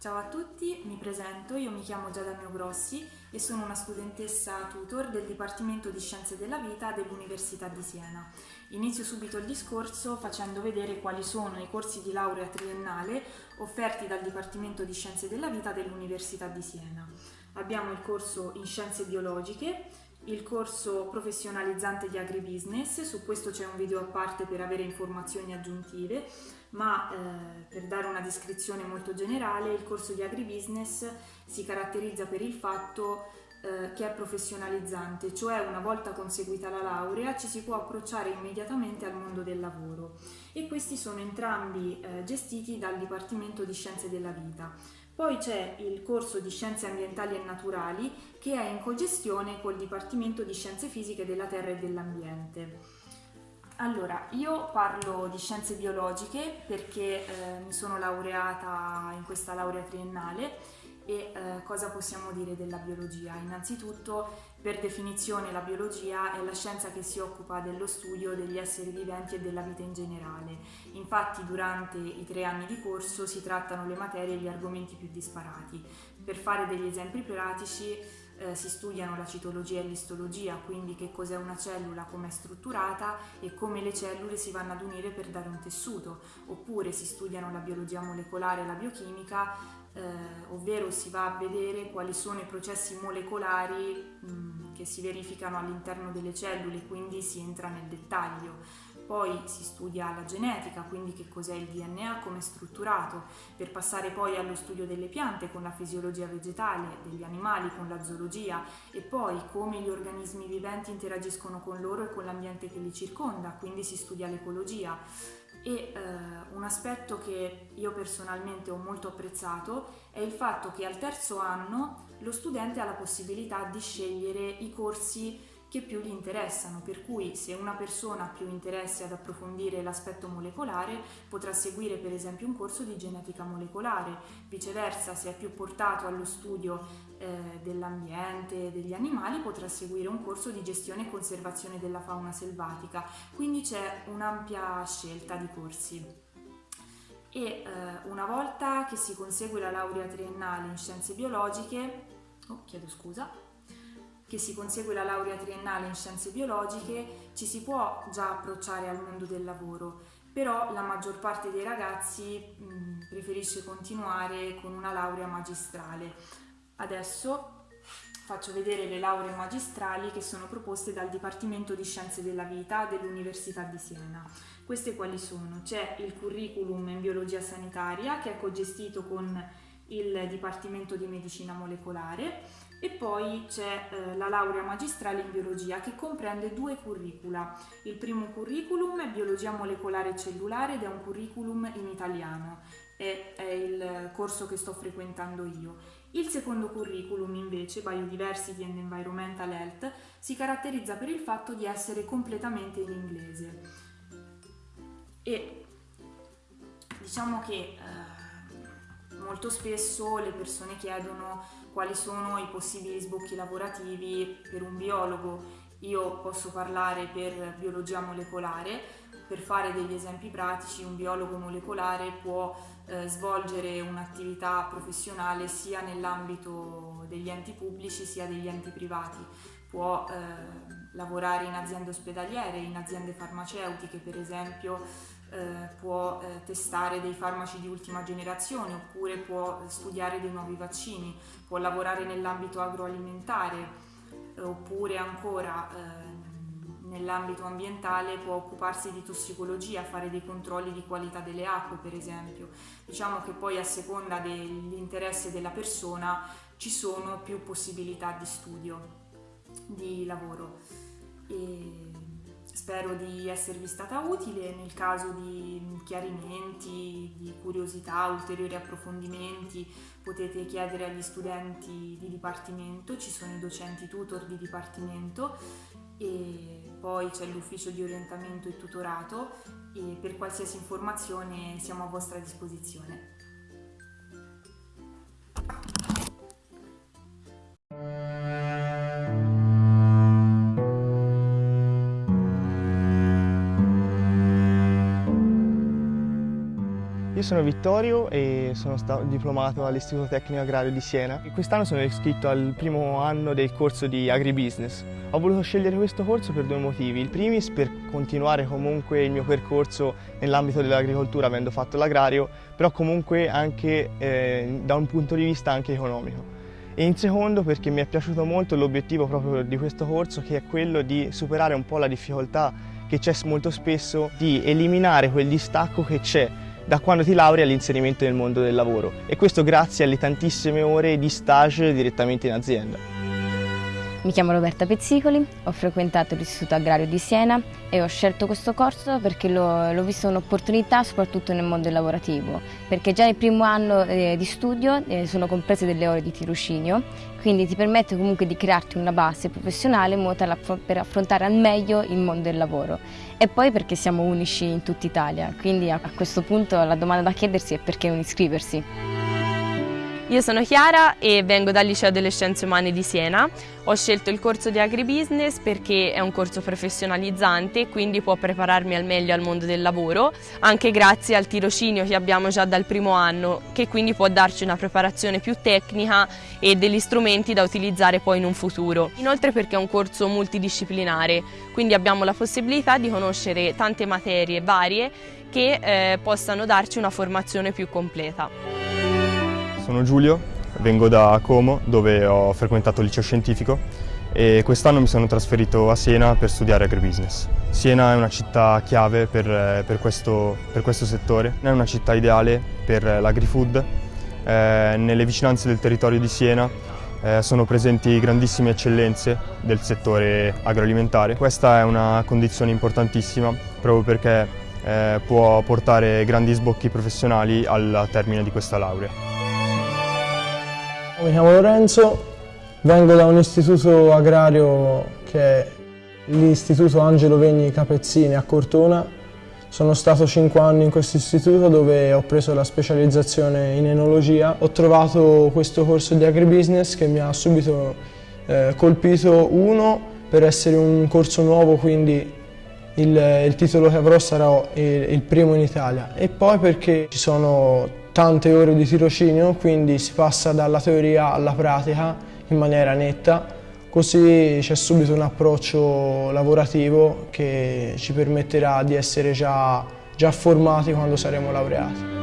Ciao a tutti, mi presento, io mi chiamo Giada Grossi e sono una studentessa tutor del Dipartimento di Scienze della Vita dell'Università di Siena. Inizio subito il discorso facendo vedere quali sono i corsi di laurea triennale offerti dal Dipartimento di Scienze della Vita dell'Università di Siena. Abbiamo il corso in Scienze Biologiche, il corso professionalizzante di agribusiness, su questo c'è un video a parte per avere informazioni aggiuntive, ma eh, per dare una descrizione molto generale, il corso di agribusiness si caratterizza per il fatto eh, che è professionalizzante, cioè una volta conseguita la laurea ci si può approcciare immediatamente al mondo del lavoro e questi sono entrambi eh, gestiti dal Dipartimento di Scienze della Vita. Poi c'è il corso di Scienze Ambientali e Naturali che è in cogestione col Dipartimento di Scienze Fisiche della Terra e dell'Ambiente. Allora, io parlo di scienze biologiche perché eh, mi sono laureata in questa laurea triennale e eh, cosa possiamo dire della biologia? Innanzitutto, per definizione, la biologia è la scienza che si occupa dello studio degli esseri viventi e della vita in generale. Infatti, durante i tre anni di corso si trattano le materie e gli argomenti più disparati. Per fare degli esempi pratici, eh, si studiano la citologia e l'istologia, quindi che cos'è una cellula, come è strutturata e come le cellule si vanno ad unire per dare un tessuto, oppure si studiano la biologia molecolare e la biochimica, eh, ovvero si va a vedere quali sono i processi molecolari mh, che si verificano all'interno delle cellule, quindi si entra nel dettaglio. Poi si studia la genetica, quindi che cos'è il DNA, come è strutturato, per passare poi allo studio delle piante con la fisiologia vegetale, degli animali con la zoologia e poi come gli organismi viventi interagiscono con loro e con l'ambiente che li circonda, quindi si studia l'ecologia. E eh, un aspetto che io personalmente ho molto apprezzato è il fatto che al terzo anno lo studente ha la possibilità di scegliere i corsi che più gli interessano, per cui se una persona ha più interesse ad approfondire l'aspetto molecolare potrà seguire per esempio un corso di genetica molecolare, viceversa se è più portato allo studio eh, dell'ambiente degli animali potrà seguire un corso di gestione e conservazione della fauna selvatica, quindi c'è un'ampia scelta di corsi. E eh, una volta che si consegue la laurea triennale in scienze biologiche, oh, chiedo scusa, che si consegue la laurea triennale in scienze biologiche, ci si può già approcciare al mondo del lavoro, però la maggior parte dei ragazzi mh, preferisce continuare con una laurea magistrale. Adesso faccio vedere le lauree magistrali che sono proposte dal Dipartimento di Scienze della Vita dell'Università di Siena. Queste quali sono? C'è il curriculum in biologia sanitaria che è cogestito con il Dipartimento di Medicina Molecolare e poi c'è eh, la laurea magistrale in biologia che comprende due curricula. Il primo curriculum è biologia molecolare e cellulare ed è un curriculum in italiano, è, è il corso che sto frequentando io. Il secondo curriculum invece, Biodiversity and Environmental Health, si caratterizza per il fatto di essere completamente in inglese. E diciamo che eh, molto spesso le persone chiedono quali sono i possibili sbocchi lavorativi per un biologo. Io posso parlare per biologia molecolare, per fare degli esempi pratici un biologo molecolare può eh, svolgere un'attività professionale sia nell'ambito degli enti pubblici sia degli enti privati, può eh, lavorare in aziende ospedaliere, in aziende farmaceutiche per esempio, eh, può eh, testare dei farmaci di ultima generazione oppure può studiare dei nuovi vaccini, può lavorare nell'ambito agroalimentare eh, oppure ancora ehm, nell'ambito ambientale può occuparsi di tossicologia, fare dei controlli di qualità delle acque per esempio. Diciamo che poi a seconda dell'interesse della persona ci sono più possibilità di studio, di lavoro. E Spero di esservi stata utile nel caso di chiarimenti, di curiosità, ulteriori approfondimenti potete chiedere agli studenti di dipartimento, ci sono i docenti tutor di dipartimento e poi c'è l'ufficio di orientamento e tutorato e per qualsiasi informazione siamo a vostra disposizione. Io sono Vittorio e sono stato diplomato all'Istituto Tecnico Agrario di Siena. Quest'anno sono iscritto al primo anno del corso di Agribusiness. Ho voluto scegliere questo corso per due motivi. Il primis per continuare comunque il mio percorso nell'ambito dell'agricoltura avendo fatto l'agrario, però comunque anche eh, da un punto di vista anche economico. E in secondo perché mi è piaciuto molto l'obiettivo proprio di questo corso che è quello di superare un po' la difficoltà che c'è molto spesso di eliminare quel distacco che c'è da quando ti lauri all'inserimento nel mondo del lavoro e questo grazie alle tantissime ore di stage direttamente in azienda. Mi chiamo Roberta Pezzicoli, ho frequentato l'Istituto Agrario di Siena e ho scelto questo corso perché l'ho visto un'opportunità soprattutto nel mondo lavorativo, perché già nel primo anno eh, di studio eh, sono comprese delle ore di tirocinio, quindi ti permette comunque di crearti una base professionale in modo tale per affrontare al meglio il mondo del lavoro. E poi perché siamo unici in tutta Italia, quindi a questo punto la domanda da chiedersi è perché non iscriversi. Io sono Chiara e vengo dal Liceo delle Scienze Umane di Siena. Ho scelto il corso di Agribusiness perché è un corso professionalizzante, quindi può prepararmi al meglio al mondo del lavoro, anche grazie al tirocinio che abbiamo già dal primo anno, che quindi può darci una preparazione più tecnica e degli strumenti da utilizzare poi in un futuro. Inoltre perché è un corso multidisciplinare, quindi abbiamo la possibilità di conoscere tante materie varie che eh, possano darci una formazione più completa. Sono Giulio, vengo da Como dove ho frequentato il liceo scientifico e quest'anno mi sono trasferito a Siena per studiare agribusiness. Siena è una città chiave per, per, questo, per questo, settore, è una città ideale per l'agrifood. Eh, nelle vicinanze del territorio di Siena eh, sono presenti grandissime eccellenze del settore agroalimentare. Questa è una condizione importantissima proprio perché eh, può portare grandi sbocchi professionali al termine di questa laurea. Mi chiamo Lorenzo, vengo da un istituto agrario che è l'Istituto Angelo Vegni Capezzini a Cortona. Sono stato 5 anni in questo istituto dove ho preso la specializzazione in enologia. Ho trovato questo corso di agribusiness che mi ha subito eh, colpito uno per essere un corso nuovo quindi il, il titolo che avrò sarà il, il primo in Italia e poi perché ci sono tante ore di tirocinio, quindi si passa dalla teoria alla pratica in maniera netta, così c'è subito un approccio lavorativo che ci permetterà di essere già, già formati quando saremo laureati.